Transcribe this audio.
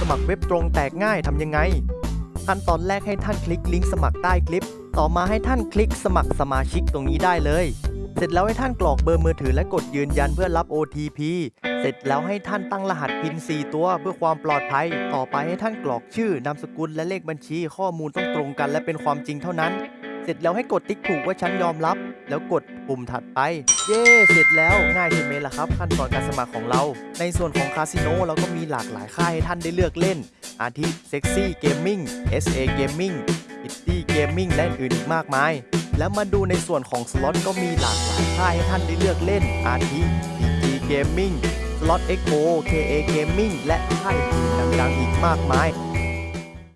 สมัครเว็บตรงแตกง่ายทำยังไง ขั้นตอนแรกให้ท่านคลิกลิงก์สมัครใต้คลิป ต่อมาให้ท่านคลิกสมัครสมาชิกตรงนี้ได้เลย เสร็จแล้วให้ท่านกรอกเบอร์มือถือและกดยืนยันเพื่อรับ OTP เสร็จแล้วให้ท่านตั้งรหัสพิน4ตัวเพื่อความปลอดภัย ต่อไปให้ท่านกรอกชื่อนามสกุลและเลขบัญชีข้อมูลต้องตรงกันและเป็นความจริงเท่านั้น เสร็จแล้วให้กดติ๊กถูกว่าฉันยอมรับ แล้วกดปุ่มถัดไป เย้ เสร็จแล้วง่ายใช่ไหมล่ะครับ ขั้นตอนการสมัครของเรา ในส่วนของคาสิโนเราก็มีหลากหลายค่ายให้ท่านได้เลือกเล่น อาทิ Sexy Gaming SA Gaming Pretty Gaming และอื่นอีกมากมาย แล้วมาดูในส่วนของสล็อตก็มีหลากหลายค่ายให้ท่านได้เลือกเล่น อาทิ PG Gaming Slot XO KA Gaming และค่ายอื่นดังๆอีกมากมาย